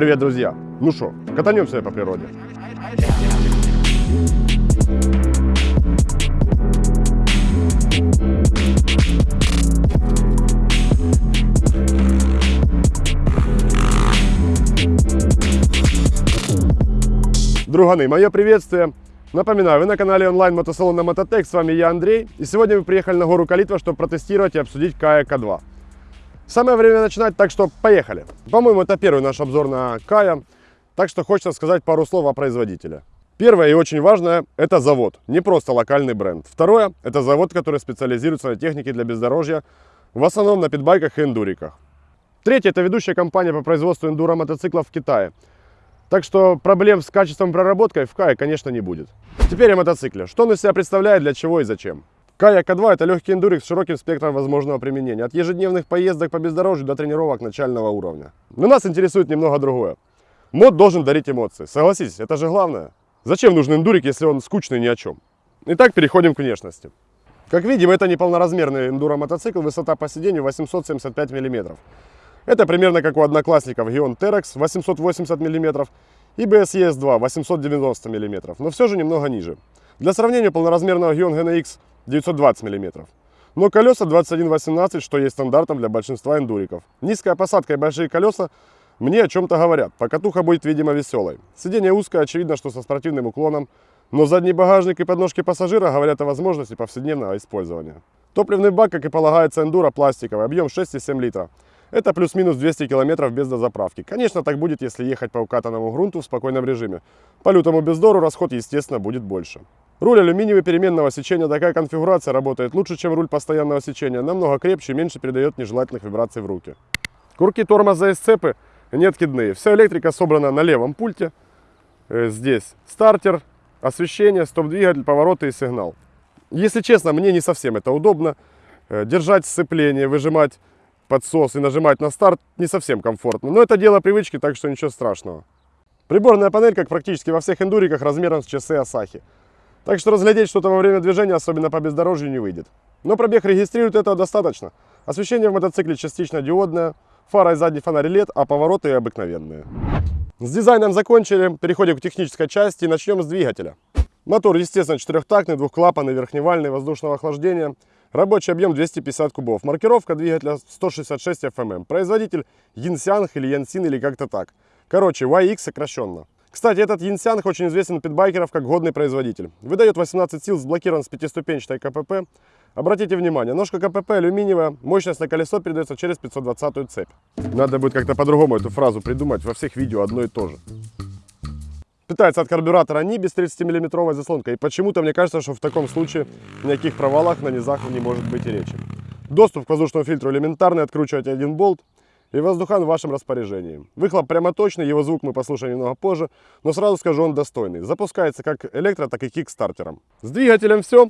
Привет, друзья! Ну что, катанемся по природе. Друганы, мое приветствие. Напоминаю, вы на канале онлайн мотосалона Мототек, с вами я Андрей. И сегодня мы приехали на гору Калитва, чтобы протестировать и обсудить Кая К2. Самое время начинать, так что поехали. По-моему, это первый наш обзор на Кая, так что хочется сказать пару слов о производителе. Первое и очень важное – это завод, не просто локальный бренд. Второе – это завод, который специализируется на технике для бездорожья, в основном на питбайках и эндуриках. Третье – это ведущая компания по производству эндуро мотоциклов в Китае. Так что проблем с качеством проработкой в Кае, конечно, не будет. Теперь о мотоцикле. Что он из себя представляет, для чего и зачем. Кая К2 – это легкий эндурик с широким спектром возможного применения, от ежедневных поездок по бездорожью до тренировок начального уровня. Но нас интересует немного другое. Мод должен дарить эмоции. Согласитесь, это же главное. Зачем нужен эндурик, если он скучный ни о чем? Итак, переходим к внешности. Как видим, это не полноразмерный эндуро-мотоцикл, высота по сиденью 875 мм. Это примерно как у одноклассников Gion Terex 880 мм и BS ES2 890 мм, но все же немного ниже. Для сравнения, полноразмерного Gion GNX 920 мм. Но колеса 21.18, что есть стандартом для большинства эндуриков. Низкая посадка и большие колеса мне о чем-то говорят. Покатуха будет, видимо, веселой. Сиденье узкое, очевидно, что со спортивным уклоном. Но задний багажник и подножки пассажира говорят о возможности повседневного использования. Топливный бак, как и полагается эндуро, пластиковый, объем 6,7 литра. Это плюс-минус 200 километров без дозаправки. Конечно, так будет, если ехать по укатанному грунту в спокойном режиме. По лютому бездору расход, естественно, будет больше. Руль алюминиевый переменного сечения, такая конфигурация работает лучше, чем руль постоянного сечения. Намного крепче и меньше передает нежелательных вибраций в руки. Курки тормоза и сцепы не откидные. Вся электрика собрана на левом пульте. Э, здесь стартер, освещение, стоп-двигатель, повороты и сигнал. Если честно, мне не совсем это удобно. Э, держать сцепление, выжимать подсос и нажимать на старт не совсем комфортно. Но это дело привычки, так что ничего страшного. Приборная панель, как практически во всех эндуриках, размером с часы Асахи. Так что разглядеть что-то во время движения, особенно по бездорожью, не выйдет. Но пробег регистрирует этого достаточно. Освещение в мотоцикле частично диодное, фара и задний фонарь LED, а повороты обыкновенные. С дизайном закончили, переходим к технической части и начнем с двигателя. Мотор, естественно, четырехтактный, двухклапанный, верхневальный, воздушного охлаждения. Рабочий объем 250 кубов. Маркировка двигателя 166 FMM. Производитель Янсянг или Янсин или как-то так. Короче, YX сокращенно. Кстати, этот Янсянг очень известен у питбайкеров как годный производитель. Выдает 18 сил, сблокирован с пятиступенчатой КПП. Обратите внимание, ножка КПП алюминиевая, мощность на колесо передается через 520 цепь. Надо будет как-то по-другому эту фразу придумать, во всех видео одно и то же. Питается от карбюратора не без 30 миллиметровой заслонкой. И почему-то мне кажется, что в таком случае никаких провалах на низах не может быть и речи. Доступ к воздушному фильтру элементарный, откручиваете один болт и воздухан в вашем распоряжении. Выхлоп прямо точный, его звук мы послушаем немного позже, но сразу скажу, он достойный. Запускается как электро, так и кикстартером. С двигателем все.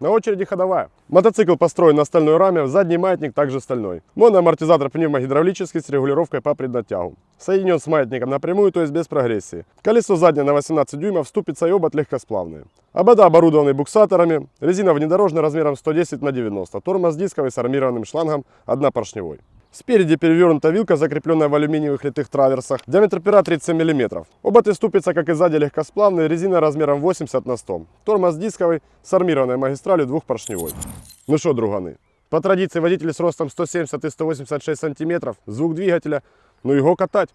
На очереди ходовая. Мотоцикл построен на стальной раме, задний маятник также стальной. Моноамортизатор пневмогидравлический с регулировкой по преднатягу. Соединен с маятником напрямую, то есть без прогрессии. Колесо заднее на 18 дюймов, ступица и обод легкосплавные. Обода оборудованы буксаторами, резина внедорожная размером 110 на 90, тормоз дисковый с армированным шлангом, однопоршневой. Спереди перевернута вилка, закрепленная в алюминиевых литых траверсах. Диаметр пера 37 мм. Оба ты ступица, как и сзади, легкосплавные, резина размером 80 на 100. Тормоз дисковый с армированной магистралью двухпоршневой. Ну что, друганы, по традиции водитель с ростом 170 и 186 сантиметров, звук двигателя, ну его катать.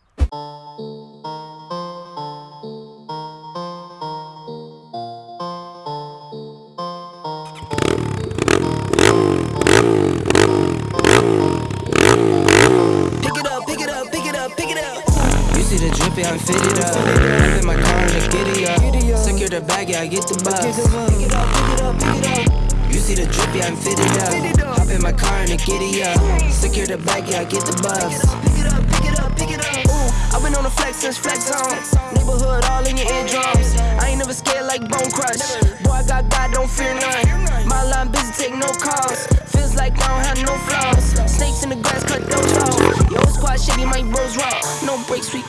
Drippy, I'm fitted up. Hop in my car and just giddy up. Secure the bag, yeah, I get the bus. Pick it up, pick it up, pick it up. You see the drippy, I'm fitted up. Hop in my car and giddy up. Secure the bag, yeah, I get the bus. Pick it up, pick it up, pick it up. Ooh, I've been on the flex since flex zone. Neighborhood all in your eardrums. I ain't never scared like Bone Crush. Boy, I got God, don't fear none. My line busy, take no calls. Feels like I don't have no flaws. Snakes in the grass, cut those off. Yo, squad shady, my bros raw. No breaks, we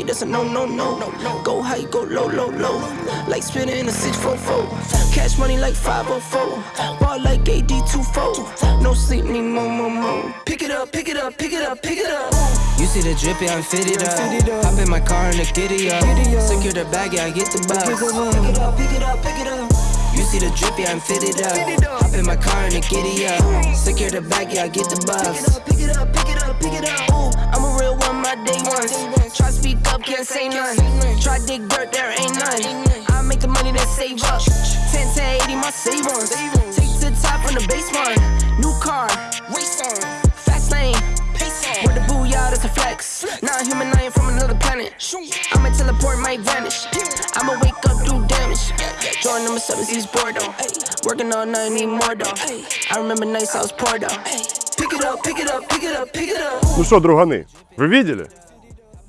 go. That's a no, no, no. Go high, go low, low, low. Like spinning in a 644. Cash money like 504. Ball like AD24. No sleep, need more, more, more. Pick it up, pick it up, pick it up, pick it up. You see the drippy, I'm fitted up. Hop in my car and the giddy up. Secure the bag, yeah, I get the bus. Pick it up, pick it up, pick it up. You see the drippy, I'm fitted up. Hop in my car and the giddy up. Secure the bag, yeah, I get the bus. Pick it up, pick it up, pick it up. Ooh, I'm a real one, my day ones Try speak up, can't say none. Try dig dirt, there ain't none. I make the money that save up. 10 to 80, my savings. Take to the top from the basement. New car, race on. Fast lane, pace on. With the booyah, that's a flex. Not a human, I ain't from another planet. I'ma teleport, might vanish. I'ma wake up, do damage. Join number seven, East Bordeaux. Working all night, need more though. I remember nights I was poor though. Pick it up, pick it up, pick it up, pick it up. Ну что, друганы, вы видели?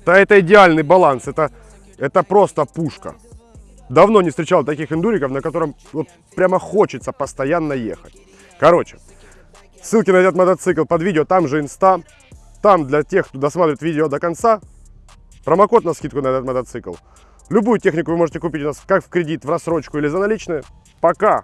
Да это идеальный баланс, это, это просто пушка. Давно не встречал таких эндуриков, на котором вот прямо хочется постоянно ехать. Короче, ссылки на этот мотоцикл под видео, там же инста. Там для тех, кто досматривает видео до конца, промокод на скидку на этот мотоцикл. Любую технику вы можете купить у нас как в кредит, в рассрочку или за наличные. Пока!